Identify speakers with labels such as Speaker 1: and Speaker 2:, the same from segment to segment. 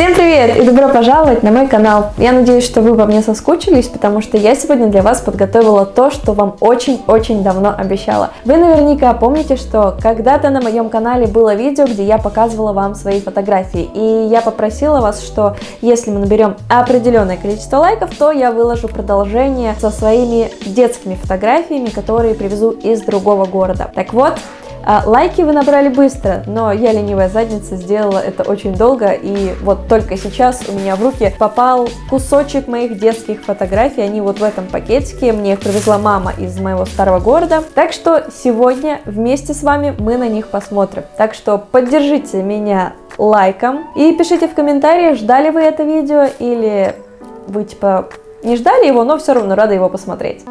Speaker 1: Всем привет и добро пожаловать на мой канал. Я надеюсь, что вы по мне соскучились, потому что я сегодня для вас подготовила то, что вам очень-очень давно обещала. Вы наверняка помните, что когда-то на моем канале было видео, где я показывала вам свои фотографии. И я попросила вас, что если мы наберем определенное количество лайков, то я выложу продолжение со своими детскими фотографиями, которые привезу из другого города. Так вот, лайки вы набрали быстро, но я ленивая задница сделала это очень долго, и вот только сейчас у меня в руки попал кусочек моих детских фотографий, они вот в этом пакетике, мне их привезла мама из моего старого города, так что сегодня вместе с вами мы на них посмотрим. Так что поддержите меня лайком и пишите в комментариях, ждали вы это видео или вы типа не ждали его, но все равно рады его посмотреть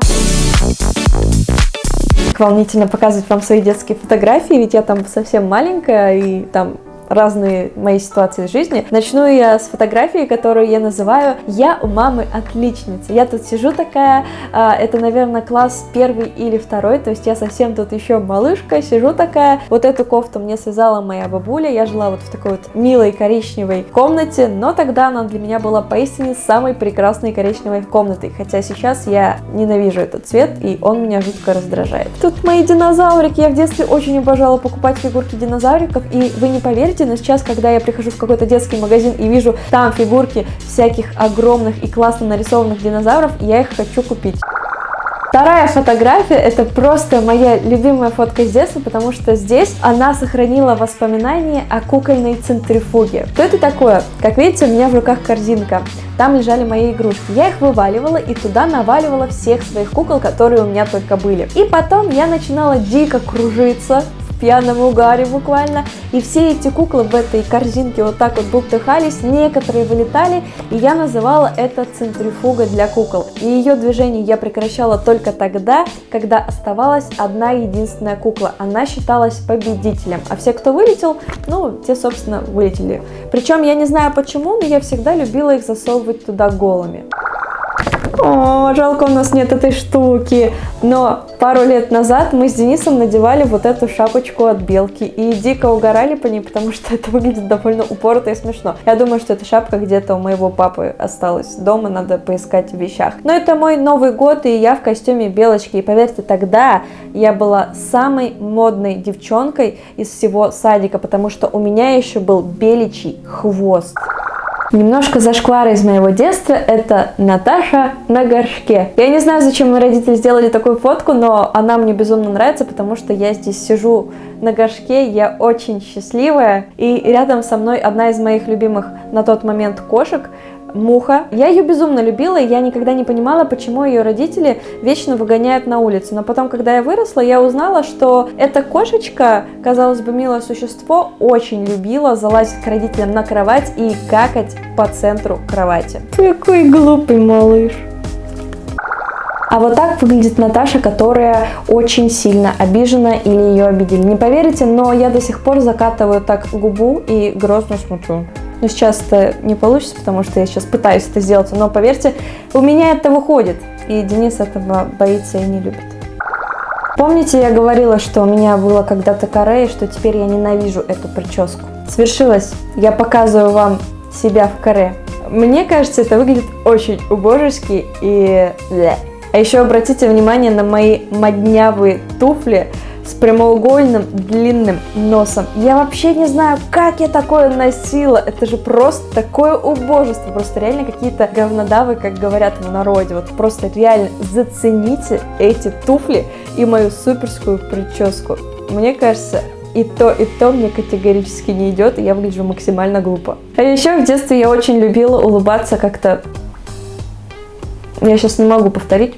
Speaker 1: волнительно показывать вам свои детские фотографии, ведь я там совсем маленькая, и там разные мои ситуации в жизни. Начну я с фотографии, которую я называю «Я у мамы отличница». Я тут сижу такая, а, это, наверное, класс первый или второй, то есть я совсем тут еще малышка, сижу такая. Вот эту кофту мне связала моя бабуля, я жила вот в такой вот милой коричневой комнате, но тогда она для меня была поистине самой прекрасной коричневой комнатой, хотя сейчас я ненавижу этот цвет, и он меня жутко раздражает. Тут мои динозаврики, я в детстве очень обожала покупать фигурки динозавриков, и вы не поверите, но сейчас, когда я прихожу в какой-то детский магазин и вижу там фигурки всяких огромных и классно нарисованных динозавров, я их хочу купить. Вторая фотография это просто моя любимая фотка с детства, потому что здесь она сохранила воспоминания о кукольной центрифуге. Что это такое? Как видите, у меня в руках корзинка. Там лежали мои игрушки. Я их вываливала и туда наваливала всех своих кукол, которые у меня только были. И потом я начинала дико кружиться пьяном угаре буквально. И все эти куклы в этой корзинке вот так вот бултыхались, некоторые вылетали, и я называла это центрифуга для кукол. И ее движение я прекращала только тогда, когда оставалась одна единственная кукла. Она считалась победителем, а все, кто вылетел, ну, те, собственно, вылетели. Причем я не знаю почему, но я всегда любила их засовывать туда голыми. О, жалко, у нас нет этой штуки. Но пару лет назад мы с Денисом надевали вот эту шапочку от белки и дико угорали по ней, потому что это выглядит довольно упорото и смешно. Я думаю, что эта шапка где-то у моего папы осталась дома, надо поискать в вещах. Но это мой Новый год, и я в костюме белочки. И поверьте, тогда я была самой модной девчонкой из всего садика, потому что у меня еще был беличий хвост. Немножко зашквара из моего детства, это Наташа на горшке. Я не знаю, зачем мои родители сделали такую фотку, но она мне безумно нравится, потому что я здесь сижу на горшке, я очень счастливая, и рядом со мной одна из моих любимых на тот момент кошек, Муха. Я ее безумно любила, и я никогда не понимала, почему ее родители вечно выгоняют на улицу. Но потом, когда я выросла, я узнала, что эта кошечка, казалось бы, милое существо, очень любила залазить к родителям на кровать и какать по центру кровати. Какой глупый малыш. А вот так выглядит Наташа, которая очень сильно обижена или ее обидели. Не поверите, но я до сих пор закатываю так губу и грозно смотрю. Но сейчас это не получится, потому что я сейчас пытаюсь это сделать. Но поверьте, у меня это выходит. И Денис этого боится и не любит. Помните, я говорила, что у меня было когда-то каре, и что теперь я ненавижу эту прическу? Свершилось. Я показываю вам себя в каре. Мне кажется, это выглядит очень убожески и... А еще обратите внимание на мои моднявые туфли, с прямоугольным длинным носом. Я вообще не знаю, как я такое носила. Это же просто такое убожество. Просто реально какие-то говнодавы, как говорят в народе. Вот просто реально зацените эти туфли и мою суперскую прическу. Мне кажется, и то, и то мне категорически не идет, и я выгляжу максимально глупо. А еще в детстве я очень любила улыбаться как-то... Я сейчас не могу повторить,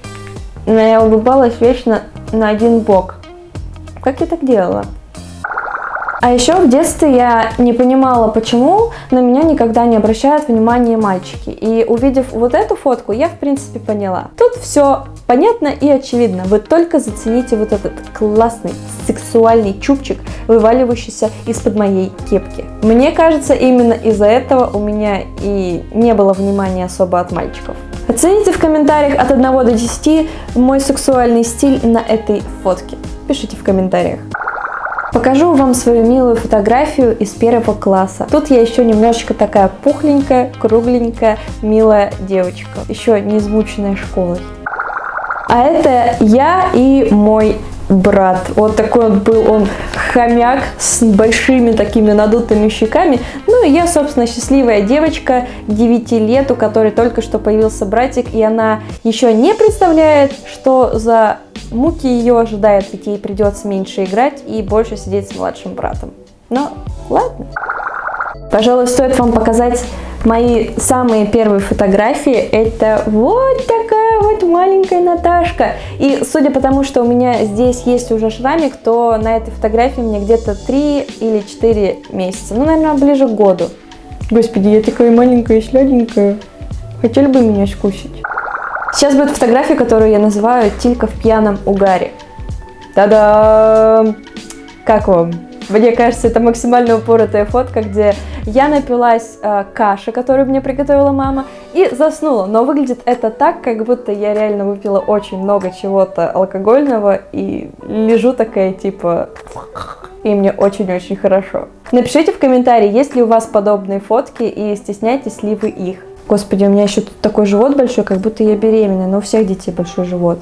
Speaker 1: но я улыбалась вечно на один бок. Как я так делала? А еще в детстве я не понимала, почему на меня никогда не обращают внимания мальчики. И увидев вот эту фотку, я в принципе поняла. Тут все понятно и очевидно. Вы только зацените вот этот классный сексуальный чубчик, вываливающийся из-под моей кепки. Мне кажется, именно из-за этого у меня и не было внимания особо от мальчиков. Оцените в комментариях от 1 до 10 мой сексуальный стиль на этой фотке пишите в комментариях. Покажу вам свою милую фотографию из первого класса. Тут я еще немножечко такая пухленькая, кругленькая, милая девочка. Еще не измученная школой. А это я и мой брат. Вот такой он был, он хомяк с большими такими надутыми щеками. Ну и я, собственно, счастливая девочка 9 лет, у которой только что появился братик, и она еще не представляет, что за муки ее ожидает, ведь ей придется меньше играть и больше сидеть с младшим братом. Но ладно. Пожалуй, стоит вам показать мои самые первые фотографии. Это вот такая вот маленькая Наташка. И судя по тому, что у меня здесь есть уже шрамик, то на этой фотографии мне где-то 3 или 4 месяца. Ну, наверное, ближе к году. Господи, я такая маленькая и сладенькая. Хотели бы меня скусить? Сейчас будет фотография, которую я называю «Тилька в пьяном угаре». Та-дам! Как вам? Мне кажется, это максимально упоротая фотка, где я напилась э, каши, которую мне приготовила мама, и заснула. Но выглядит это так, как будто я реально выпила очень много чего-то алкогольного и лежу такая типа... И мне очень-очень хорошо. Напишите в комментарии, есть ли у вас подобные фотки и стесняетесь ли вы их. Господи, у меня еще такой живот большой, как будто я беременная, но у всех детей большой живот.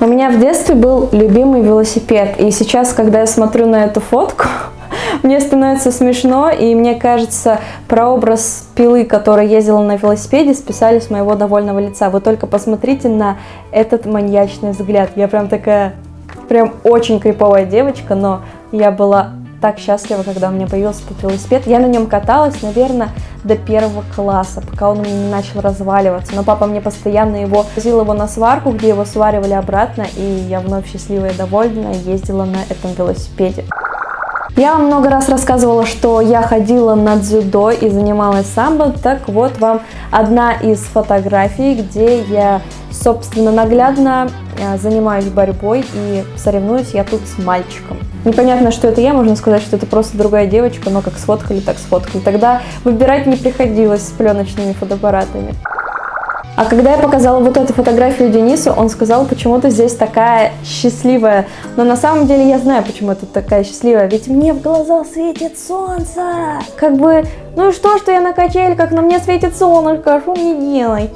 Speaker 1: У меня в детстве был любимый велосипед, и сейчас, когда я смотрю на эту фотку, мне становится смешно, и мне кажется, прообраз пилы, которая ездила на велосипеде, списали с моего довольного лица. Вы только посмотрите на этот маньячный взгляд. Я прям такая, прям очень криповая девочка, но я была так счастлива, когда у меня появился этот велосипед. Я на нем каталась, наверное, до первого класса, пока он не начал разваливаться. Но папа мне постоянно его возил его на сварку, где его сваривали обратно, и я вновь счастливая и довольная ездила на этом велосипеде. Я вам много раз рассказывала, что я ходила на дзюдо и занималась самбо, так вот вам одна из фотографий, где я, собственно, наглядно занимаюсь борьбой и соревнуюсь я тут с мальчиком. Непонятно, что это я, можно сказать, что это просто другая девочка, но как сфоткали, так сфоткали. Тогда выбирать не приходилось с пленочными фотоаппаратами. А когда я показала вот эту фотографию Денису, он сказал, почему ты здесь такая счастливая. Но на самом деле я знаю, почему ты такая счастливая. Ведь мне в глаза светит солнце. Как бы, ну и что, что я на качельках, но мне светит солнышко, что мне делать?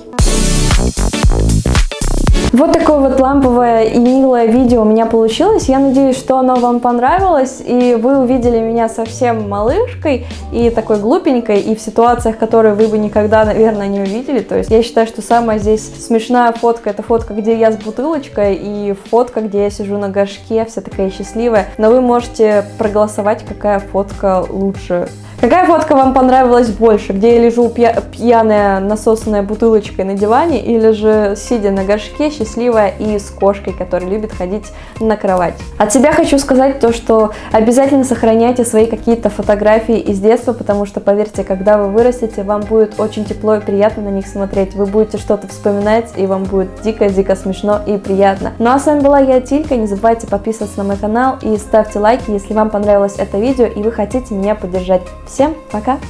Speaker 1: Вот такое вот ламповое и милое видео у меня получилось. Я надеюсь, что оно вам понравилось, и вы увидели меня совсем малышкой и такой глупенькой, и в ситуациях, которые вы бы никогда, наверное, не увидели. То есть я считаю, что самая здесь смешная фотка, это фотка, где я с бутылочкой, и фотка, где я сижу на горшке, вся такая счастливая. Но вы можете проголосовать, какая фотка лучше. Какая фотка вам понравилась больше? Где я лежу пья пьяная, насосанная бутылочкой на диване или же сидя на горшке, счастливая и с кошкой, которая любит ходить на кровать? От себя хочу сказать то, что обязательно сохраняйте свои какие-то фотографии из детства, потому что, поверьте, когда вы вырастете, вам будет очень тепло и приятно на них смотреть. Вы будете что-то вспоминать, и вам будет дико-дико смешно и приятно. Ну а с вами была я, Тилька. Не забывайте подписываться на мой канал и ставьте лайки, если вам понравилось это видео и вы хотите меня поддержать. Всем пока!